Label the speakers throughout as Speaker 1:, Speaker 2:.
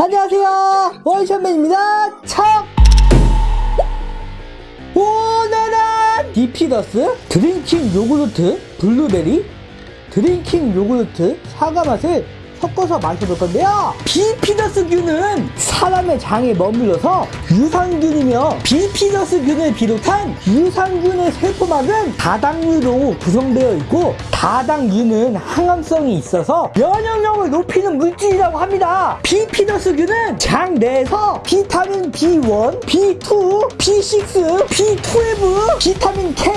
Speaker 1: 안녕하세요. 원샷맨입니다. 척 오늘은 비피더스? drinking 요구르트? 블루베리? drinking 요구르트? 사과 맛을 섞어서 마셔볼 건데요. 비피더스 균은 사람의 장에 머물러서 유산균이며 비피더스균을 비롯한 유산균의 세포막은 다당류로 구성되어 있고 다당류는 항암성이 있어서 면역력을 높이는 물질이라고 합니다 비피더스균은 장 내에서 비타민 B1, B2, B6, B12, 비타민 K,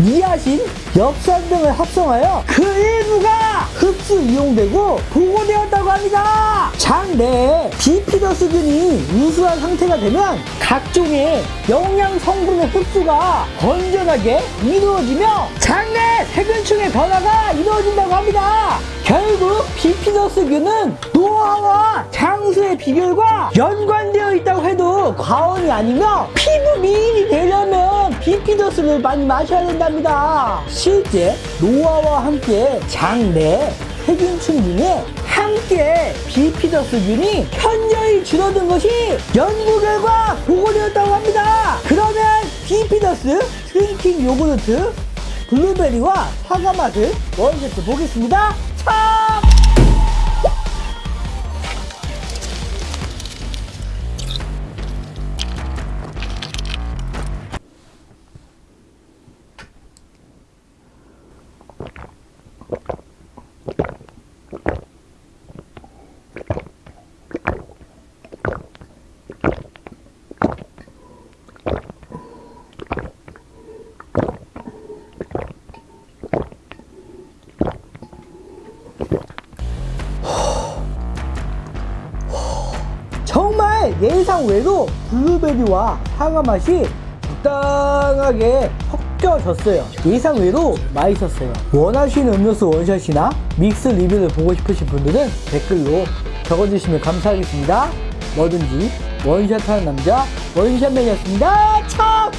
Speaker 1: 니아신, 엽산 등을 합성하여 그 일부가 흡수 이용되고 보고되었다고 합니다. 장 내에 비피더스균이 우수한 상태가 되면 각종의 영양 성분의 흡수가 건전하게 이루어지며 장내 세균층의 변화가 이루어진다고 합니다. 결국 비피더스균은 노화와 장수의 비결과 연관되어 있다고 해도 과언이 아니며 피부 미인이 되려면 비피더스를 많이 마셔야 된답니다. 실제 노화와 함께 장내 세균층 중에 함께 비피더스균이 현 줄어든 것이 연구 결과 보고되었다고 합니다. 그러면 비피더스 drinking 요구르트 블루베리와 사과 맛을 원샷해 보겠습니다. 참! 정말 예상 외로 블루베리와 사과 맛이 적당하게 섞여졌어요. 예상 외로 맛있었어요. 원하시는 음료수 원샷이나 믹스 리뷰를 보고 싶으신 분들은 댓글로 적어주시면 감사하겠습니다. 뭐든지 원샷하는 남자 원샷맨이었습니다. 차!